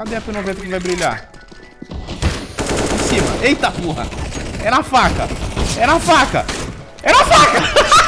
Cadê a P90 que vai brilhar? Em cima. Eita porra. É na faca. É na faca. É na faca.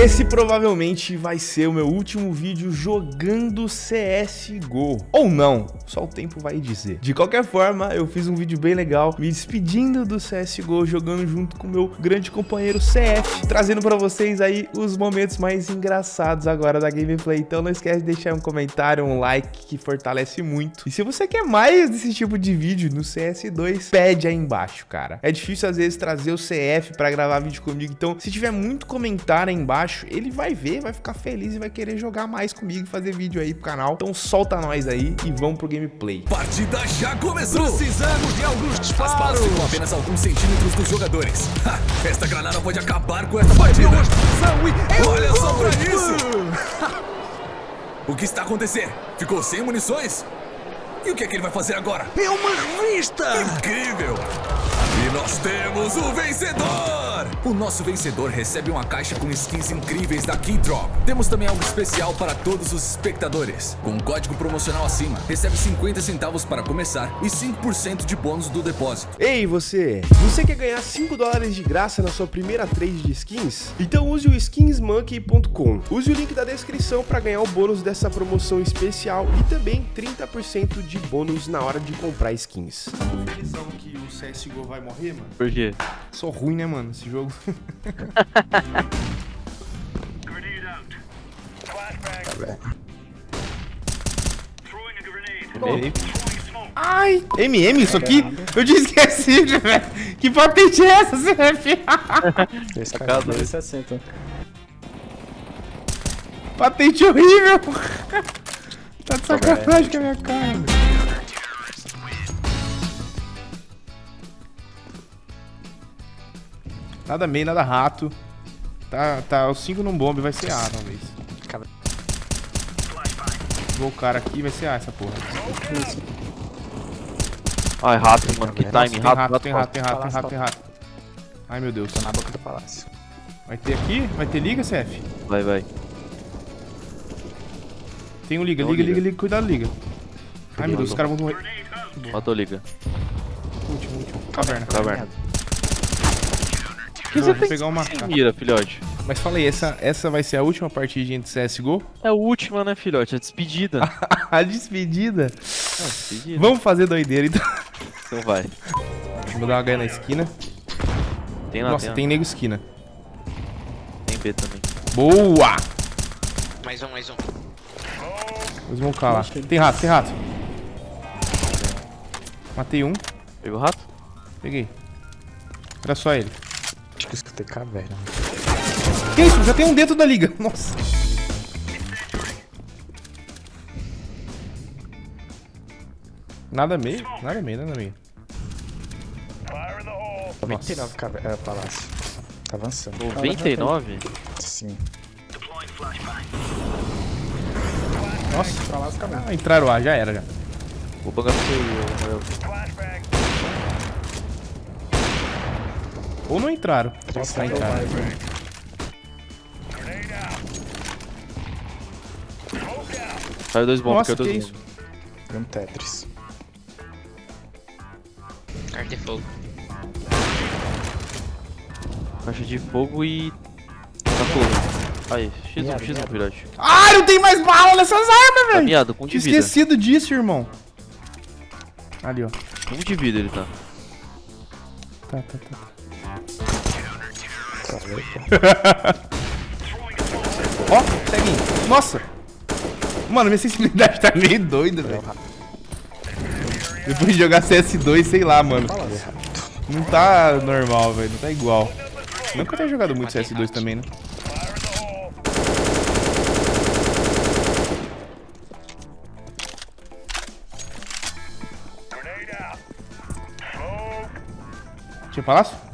Esse provavelmente vai ser o meu último vídeo jogando CSGO. Ou não, só o tempo vai dizer. De qualquer forma, eu fiz um vídeo bem legal, me despedindo do CSGO, jogando junto com o meu grande companheiro CF, trazendo pra vocês aí os momentos mais engraçados agora da gameplay. Então não esquece de deixar um comentário, um like, que fortalece muito. E se você quer mais desse tipo de vídeo no CS2, pede aí embaixo, cara. É difícil às vezes trazer o CF pra gravar vídeo comigo, então se tiver muito comentário aí embaixo, ele vai ver, vai ficar feliz e vai querer jogar mais comigo e fazer vídeo aí pro canal. Então solta nós aí e vamos pro gameplay. Partida já começou! Precisamos de alguns disparos! As balas ficam apenas alguns centímetros dos jogadores. Ha, esta granada pode acabar com esta partida! Olha só pra isso! o que está acontecendo? Ficou sem munições? E o que é que ele vai fazer agora? É uma revista! Incrível! E nós temos o vencedor! O nosso vencedor recebe uma caixa com skins incríveis da Keydrop. Temos também algo especial para todos os espectadores. Com um código promocional acima, recebe 50 centavos para começar e 5% de bônus do depósito. Ei, você! Você quer ganhar 5 dólares de graça na sua primeira trade de skins? Então use o skinsmonkey.com. Use o link da descrição para ganhar o bônus dessa promoção especial e também 30% de bônus na hora de comprar skins. Definição que o CSGO vai morrer, mano? Por quê? Sou ruim, né, mano, esse jogo. Ai, MM isso aqui? Eu tinha esquecido, velho. Que patente é essa, CF? Cara 260. Patente horrível. Tá de sacanagem com a minha cara. Nada meio, nada rato. Tá, tá, os 5 num bombe, vai ser A, talvez. Vou o cara aqui, vai ser A essa porra. Ai, rato, mano, que Nossa, time, tem rato, rato, tem rato, tem rato, tem rato, tem rato. Ai, meu Deus. Tô na boca do palácio. Vai ter aqui? Vai ter liga, CF? Vai, vai. Tem um liga, Tem um liga, liga. liga, liga, cuidado, liga. Ai, meu Deus, os caras vão morrer. Matou, liga. Último, último. Caverna. Caverna. Boa, vou pegar uma. Mira, filhote. Mas fala aí, essa, essa vai ser a última partidinha de CSGO? É a última, né, filhote? A despedida. a despedida. É, despedida. Vamos fazer doideira, então. Então vai. Vou dar uma ganha na esquina. Tem lá, Nossa, tem, tem nego esquina. tem B também. Boa! Mais um, mais um. Vou smocar lá. Tem rato, tem rato. Matei um. Pegou o rato? Peguei. Era só ele. Acho que eu escutei caverna. Que isso? Já tem um dentro da liga. Nossa. Nada meio? Nada meio, nada meio. 99 caverna. É, palácio. Tá avançando. 99? Sim. Nossa. Palácio caverna. Ah, entraram A, já era já. Vou pagar pra você aí, Rafael. Ou não entraram. Nossa, Ah, entraram. Caiu dois bombos, Nossa, caiu que dois isso? bombos. Um Tetris. Carta de fogo. Caixa de fogo e... Tá. Aí, X1, Miado, X1, miado. filhote. Ah, não tem mais bala nessas armas, Tá velho. miado, com de Tinha vida. esquecido disso, irmão. Ali, ó. Com um de vida ele tá. Tá, tá, tá. Ó, segue. Nossa. Mano, minha sensibilidade tá meio doida, velho. Depois de jogar CS2, sei lá, mano. Não tá normal, velho. Não tá igual. Nunca tenho jogado muito CS2 também, né? Tinha palácio?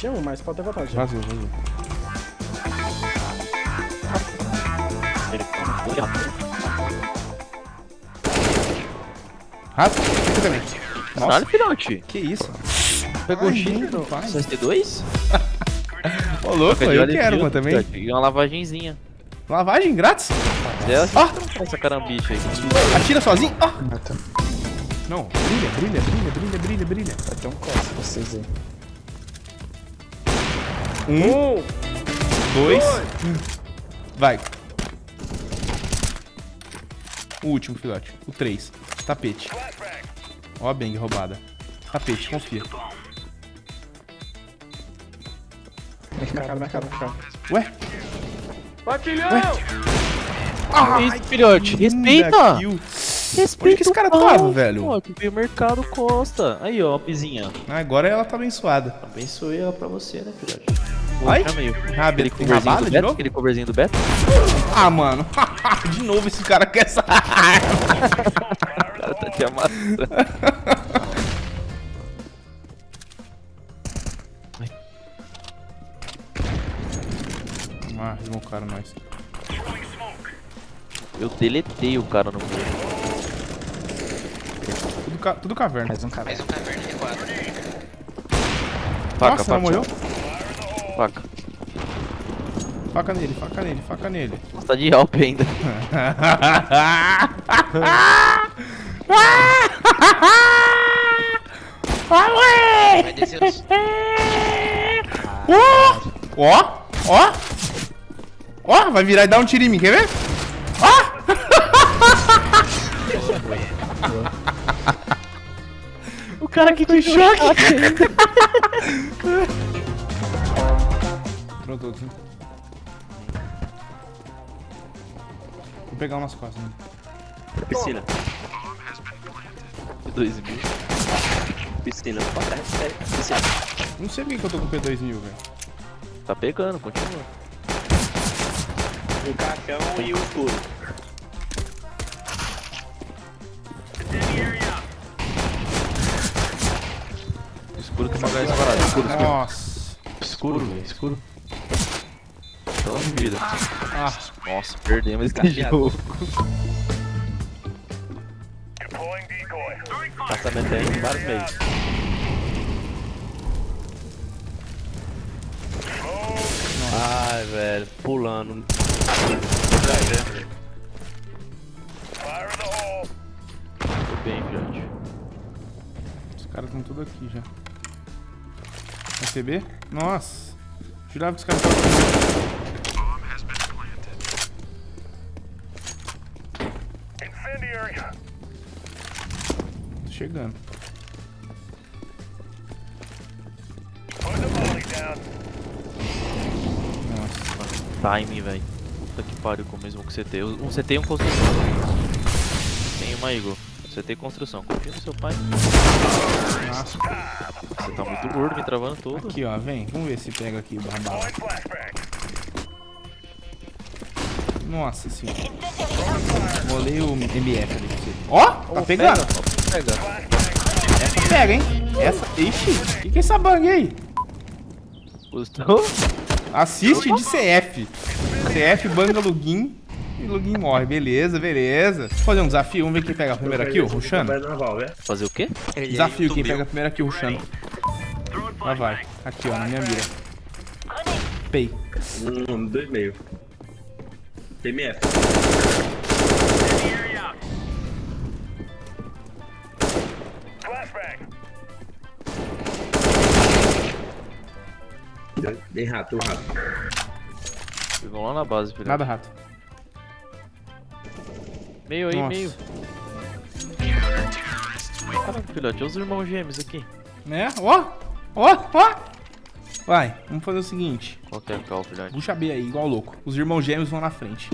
Tinha um, mas pode ter vazou. Ele tá rápido. Rato? Fica também. Nossa, Caralho, filhote. que isso? Pegou X no pai. CST2? Ô, louco, eu quero uma também. Peguei uma lavagenzinha. Lavagem grátis? É, Ó. essa carambiche aí. Atira sozinho. Ó. Mata. Não, brilha, brilha, brilha, brilha, brilha, brilha. Vai ter um costa vocês aí. Um, dois. Vai. O último, filhote. O três. Tapete. Ó a bang roubada. Tapete, confia. Mercado, mercado, mercado. Ué? Isso, filhote. Respeita! Segunda kill. Respeita Onde que esse cara pau, tava, velho? Pô, veio o mercado Costa. Aí, ó, a pizinha. Ah, Agora ela tá abençoada. Abençoe ela pra você, né, filhote? Ai? Ah, Aquele coverzinho do de Beto? novo? Aquele coverzinho do Beto? Ah, mano. de novo esse cara quer essa arma. O cara tá te amassando. Ah, desmoncaram nós. Eu deletei o cara no meio. Tudo, ca... Tudo caverna. Mais um cara. Mais um caverna recuado. Faca, Nossa, não morreu? Faca. Faca nele, faca nele, faca nele. Nossa, tá de help ainda. Vai descer os... Ó, ó. Ó, vai virar e dar um tiro em mim, quer ver? O cara que te choque. Pronto, outro. Vou pegar umas costas. Né? Piscina. Dois mil. Piscina. Piscina. Não sei por que que eu tô com P2000, velho. Tá pegando, continua. O caixão e o escuro. Escuro tem uma gás parada. Escuro, escuro. Nossa. Escuro, velho. Escuro. Só vida. Ah, Nossa, perdemos esse jogo. Passamento aí vários meios. Ai, velho, pulando. Tô bem, filhote. os caras estão tudo aqui já. Receber? Nossa. Jurava que os caras estavam... Tô chegando. Nossa. Time, velho. Puta que pariu com o mesmo que CT. Um CT e um construção. Tem uma, Igor. CT e construção. Confia no seu pai. Nossa. Você tá muito gordo, me travando todo. Aqui, ó, vem. Vamos ver se pega aqui o barbala. Nossa senhora. Molei o MF ali pra você. Ó, tá pegando. Pega. Essa pega, hein? Essa. Ixi, o que, que é essa bang aí? Gostou? Assiste de CF. CF banga login e login morre. Beleza, beleza. Vou fazer um desafio. Vamos ver quem pega a primeira kill, naval, né? Fazer o quê? Desafio, quem pega a primeira kill, rushando. Lá vai. Aqui, ó, na minha mira. Pei. Um, dois e meio. TMF. Dei rato, um rato. Vão lá na base, filho. Nada rato. Meio aí, Nossa. meio. Caraca, filhote, olha os irmãos gêmeos aqui. Né? Ó, ó, ó. Vai, vamos fazer o seguinte. Qual que é a filhote? Puxa B aí, igual louco. Os irmãos gêmeos vão na frente.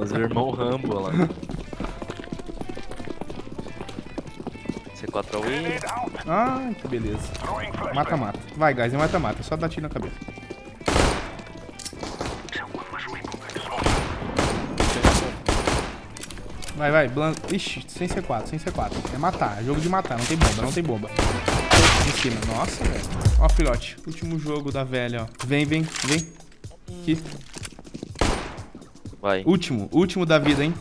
Os irmãos Rambo, lá. C4 away. Ai, que beleza. Mata, mata. Vai, guys, é mata-mata. Só dá tiro na cabeça. Vai, vai. Blan... Ixi, sem C4, sem C4. É matar, é jogo de matar. Não tem bomba, não tem bomba. Em cima. Nossa, velho. Ó, filhote. Último jogo da velha, ó. Vem, vem, vem. Aqui. Vai. Último, último da vida, hein?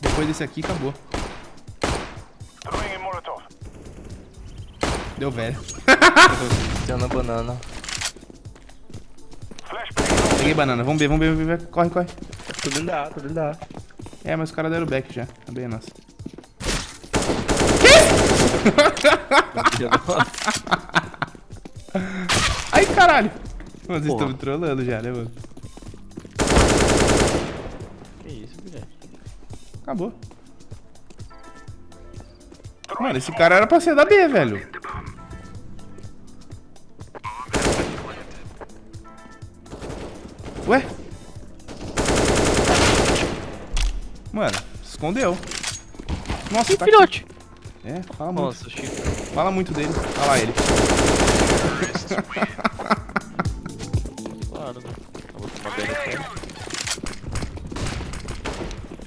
Depois desse aqui, acabou. Deu velho. Deu na banana. Peguei banana. Vamos ver, vamos ver, vamos ver. Corre, corre. Tudo dentro da A, tudo dentro da A. É, mas os caras deram back já. É nossa. Ai, caralho. Mano, vocês estão me trollando já, né, mano? Que isso, Guilherme? Acabou. Mano, esse cara era pra ser da B, velho. Ué? Mano, escondeu. Nossa, Ih, tá filhote! aqui. É, fala muito. Nossa, Chico. Fala muito dele. Olha lá ele. Claro, né? Eu vou tomar BNT.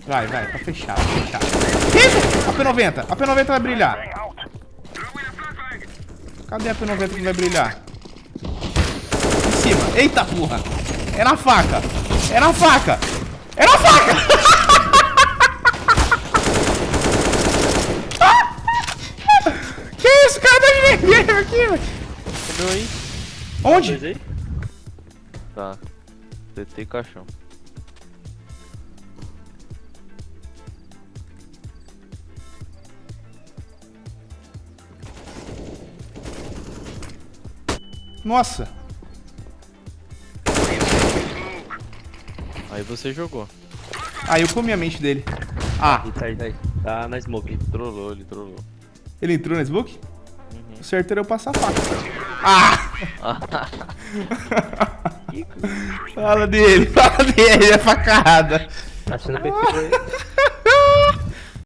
Vai, vai, tá fechado, tá fechado. Que isso? A P90, a P90 vai brilhar. Cadê a P90 que vai brilhar? Em cima. Eita porra. É na faca. É na faca. É na faca. que isso, aqui, velho. Comeu aí? Onde? Aí? Tá. TT caixão. Nossa. Aí você jogou. Ah, eu comi a mente dele. Ah, Aí, tá aí, tá aí. Tá na smoke. Ele trollou, ele trollou. ele entrou no smoke? O certo era eu passar a faca. Ah! fala dele, fala dele, é facada. Tá sendo perfil aí.